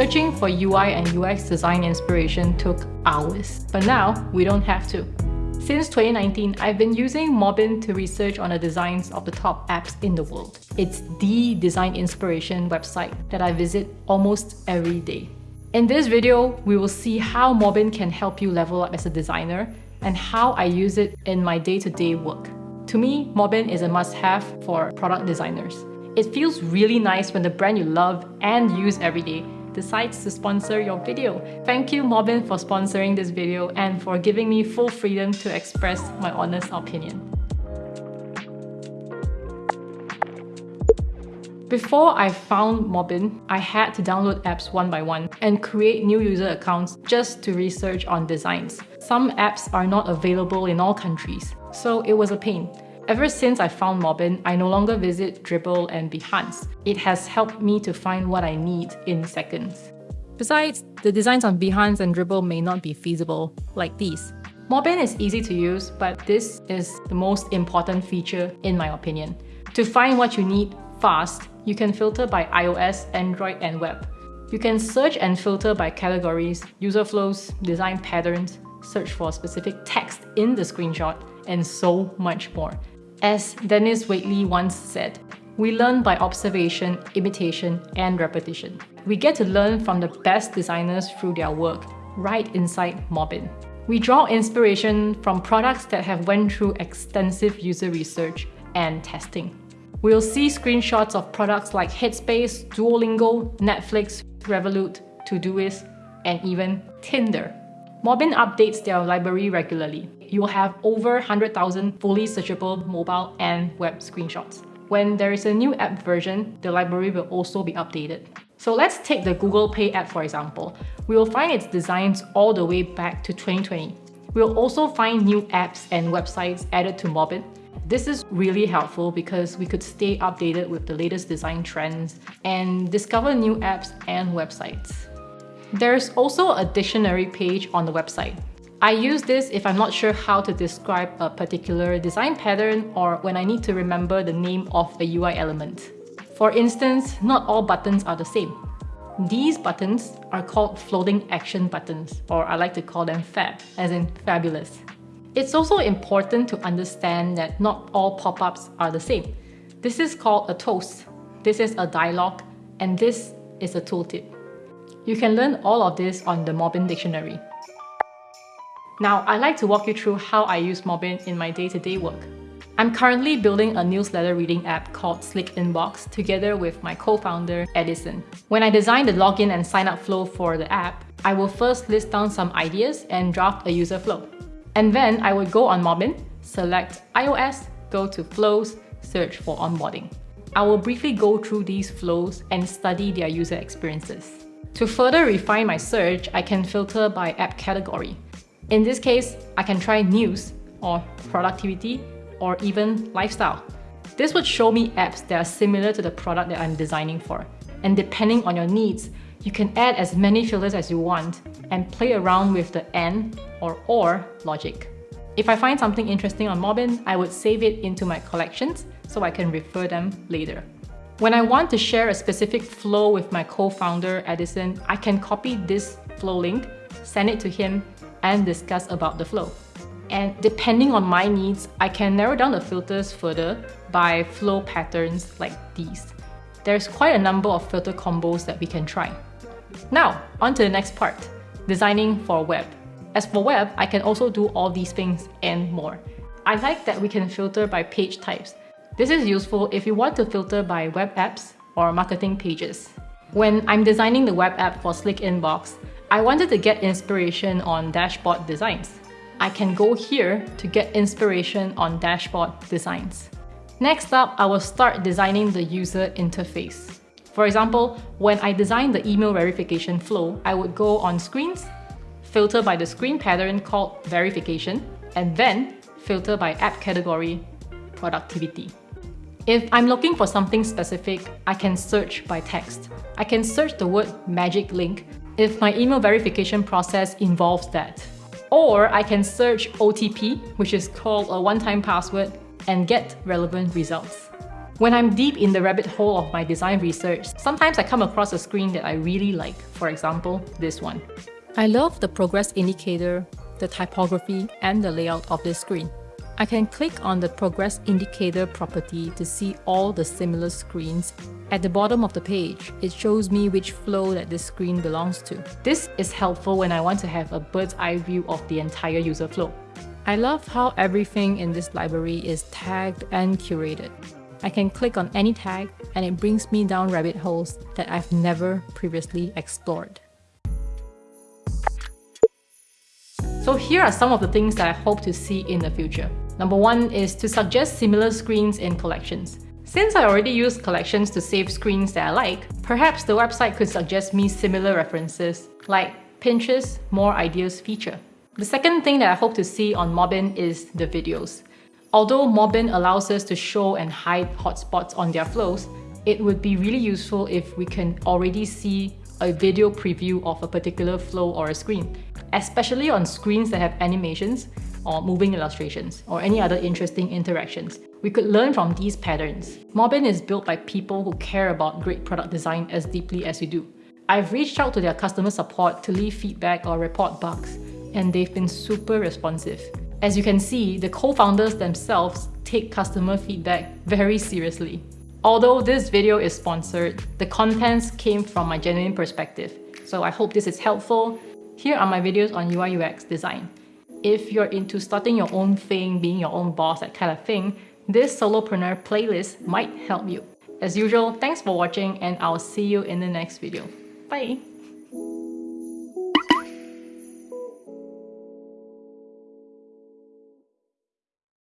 Searching for UI and UX design inspiration took hours, but now we don't have to. Since 2019, I've been using Mobbin to research on the designs of the top apps in the world. It's the design inspiration website that I visit almost every day. In this video, we will see how Mobbin can help you level up as a designer and how I use it in my day-to-day -day work. To me, Mobbin is a must-have for product designers. It feels really nice when the brand you love and use every day decides to sponsor your video. Thank you Mobbin for sponsoring this video and for giving me full freedom to express my honest opinion. Before I found Mobbin, I had to download apps one by one and create new user accounts just to research on designs. Some apps are not available in all countries, so it was a pain. Ever since I found Mobbin, I no longer visit Dribbble and Behance. It has helped me to find what I need in seconds. Besides, the designs on Behance and Dribbble may not be feasible, like these. Mobbin is easy to use, but this is the most important feature in my opinion. To find what you need fast, you can filter by iOS, Android and web. You can search and filter by categories, user flows, design patterns, search for specific text in the screenshot, and so much more. As Dennis Waitley once said, we learn by observation, imitation, and repetition. We get to learn from the best designers through their work, right inside Mobbin. We draw inspiration from products that have went through extensive user research and testing. We'll see screenshots of products like Headspace, Duolingo, Netflix, Revolut, Todoist, and even Tinder. Mobbin updates their library regularly. You'll have over 100,000 fully searchable mobile and web screenshots. When there is a new app version, the library will also be updated. So let's take the Google Pay app for example. We will find its designs all the way back to 2020. We'll also find new apps and websites added to Mobbin. This is really helpful because we could stay updated with the latest design trends and discover new apps and websites. There's also a dictionary page on the website. I use this if I'm not sure how to describe a particular design pattern or when I need to remember the name of a UI element. For instance, not all buttons are the same. These buttons are called floating action buttons, or I like to call them FAB, as in fabulous. It's also important to understand that not all pop-ups are the same. This is called a toast, this is a dialog, and this is a tooltip. You can learn all of this on the Mobbin Dictionary. Now, I'd like to walk you through how I use Mobbin in my day-to-day -day work. I'm currently building a newsletter reading app called Slick Inbox together with my co-founder, Edison. When I design the login and sign up flow for the app, I will first list down some ideas and draft a user flow. And then I would go on Mobbin, select iOS, go to Flows, search for onboarding. I will briefly go through these flows and study their user experiences. To further refine my search, I can filter by app category. In this case, I can try news, or productivity, or even lifestyle. This would show me apps that are similar to the product that I'm designing for. And depending on your needs, you can add as many filters as you want and play around with the AND or OR logic. If I find something interesting on Mobbin, I would save it into my collections so I can refer them later. When I want to share a specific flow with my co-founder Edison, I can copy this flow link, send it to him, and discuss about the flow. And depending on my needs, I can narrow down the filters further by flow patterns like these. There's quite a number of filter combos that we can try. Now, on to the next part, designing for web. As for web, I can also do all these things and more. I like that we can filter by page types, this is useful if you want to filter by web apps or marketing pages. When I'm designing the web app for Slick Inbox, I wanted to get inspiration on dashboard designs. I can go here to get inspiration on dashboard designs. Next up, I will start designing the user interface. For example, when I design the email verification flow, I would go on screens, filter by the screen pattern called verification, and then filter by app category, productivity. If I'm looking for something specific, I can search by text. I can search the word magic link if my email verification process involves that. Or I can search OTP, which is called a one-time password, and get relevant results. When I'm deep in the rabbit hole of my design research, sometimes I come across a screen that I really like, for example, this one. I love the progress indicator, the typography, and the layout of this screen. I can click on the progress indicator property to see all the similar screens. At the bottom of the page, it shows me which flow that this screen belongs to. This is helpful when I want to have a bird's eye view of the entire user flow. I love how everything in this library is tagged and curated. I can click on any tag and it brings me down rabbit holes that I've never previously explored. So here are some of the things that I hope to see in the future. Number one is to suggest similar screens in collections. Since I already use collections to save screens that I like, perhaps the website could suggest me similar references, like Pinterest More Ideas feature. The second thing that I hope to see on Mobbin is the videos. Although Mobbin allows us to show and hide hotspots on their flows, it would be really useful if we can already see a video preview of a particular flow or a screen, especially on screens that have animations or moving illustrations, or any other interesting interactions. We could learn from these patterns. Mobbin is built by people who care about great product design as deeply as you do. I've reached out to their customer support to leave feedback or report bugs, and they've been super responsive. As you can see, the co-founders themselves take customer feedback very seriously. Although this video is sponsored, the contents came from my genuine perspective, so I hope this is helpful. Here are my videos on UI UX design. If you're into starting your own thing, being your own boss, that kind of thing, this solopreneur playlist might help you. As usual, thanks for watching and I'll see you in the next video. Bye!